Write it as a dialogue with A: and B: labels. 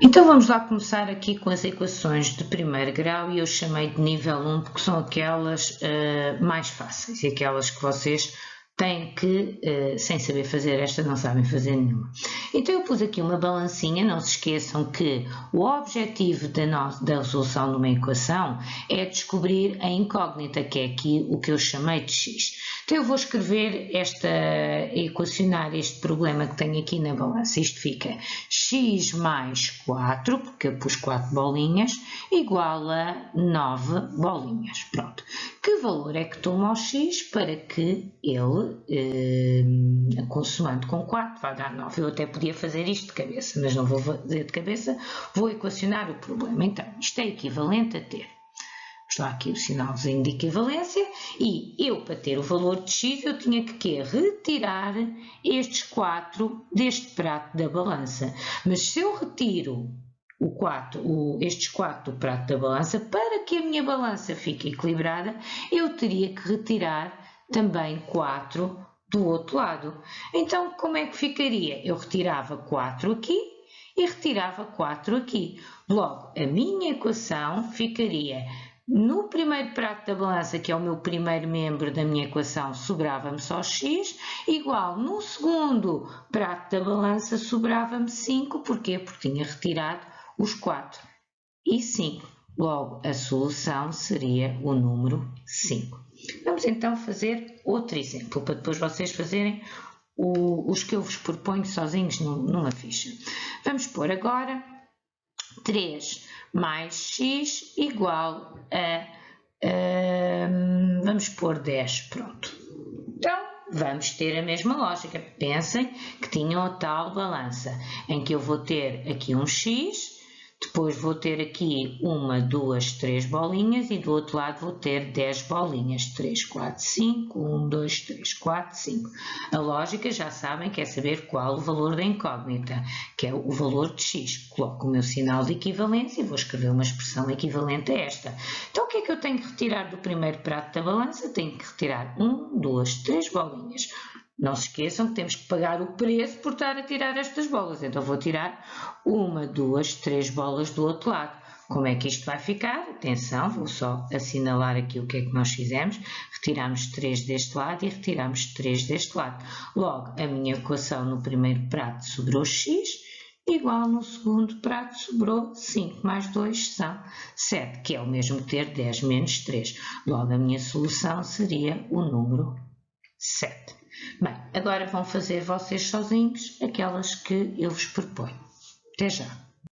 A: Então vamos lá começar aqui com as equações de primeiro grau e eu chamei de nível 1 porque são aquelas uh, mais fáceis e aquelas que vocês têm que, uh, sem saber fazer esta, não sabem fazer nenhuma. Então eu pus aqui uma balancinha, não se esqueçam que o objetivo da, da resolução de uma equação é descobrir a incógnita, que é aqui o que eu chamei de x. Então eu vou escrever esta, equacionar este problema que tenho aqui na balança. Isto fica x mais 4, porque eu pus 4 bolinhas, igual a 9 bolinhas. Pronto. Que valor é que toma o x para que ele, eh, consumando com 4, vá dar 9? Eu até podia fazer isto de cabeça, mas não vou fazer de cabeça, vou equacionar o problema. Então, isto é equivalente a ter Está aqui o sinalzinho de equivalência e eu, para ter o valor de x, eu tinha que quê? retirar estes 4 deste prato da balança. Mas se eu retiro o 4, o, estes 4 do prato da balança, para que a minha balança fique equilibrada, eu teria que retirar também 4 do outro lado. Então, como é que ficaria? Eu retirava 4 aqui e retirava 4 aqui. Logo, a minha equação ficaria no primeiro prato da balança, que é o meu primeiro membro da minha equação, sobrava-me só x, igual no segundo prato da balança sobrava-me 5, porquê? Porque tinha retirado os 4 e 5. Logo, a solução seria o número 5. Vamos então fazer outro exemplo, para depois vocês fazerem o, os que eu vos proponho sozinhos numa ficha. Vamos pôr agora 3 mais x igual a, vamos pôr 10, pronto. Então, vamos ter a mesma lógica. Pensem que tinham a tal balança, em que eu vou ter aqui um x depois vou ter aqui uma, duas, três bolinhas e do outro lado vou ter 10 bolinhas. 3, 4, 5, 1, 2, 3, 4, 5. A lógica já sabem que é saber qual o valor da incógnita, que é o valor de x. Coloco o meu sinal de equivalência e vou escrever uma expressão equivalente a esta. Então o que é que eu tenho que retirar do primeiro prato da balança? Tenho que retirar 1, 2, 3 bolinhas. Não se esqueçam que temos que pagar o preço por estar a tirar estas bolas. Então vou tirar uma, duas, três bolas do outro lado. Como é que isto vai ficar? Atenção, vou só assinalar aqui o que é que nós fizemos. Retiramos 3 deste lado e retiramos 3 deste lado. Logo, a minha equação no primeiro prato sobrou x, igual no segundo prato sobrou 5 mais 2 são 7, que é o mesmo que ter 10 menos 3. Logo, a minha solução seria o número 7. Bem, agora vão fazer vocês sozinhos aquelas que eu vos proponho. Até já!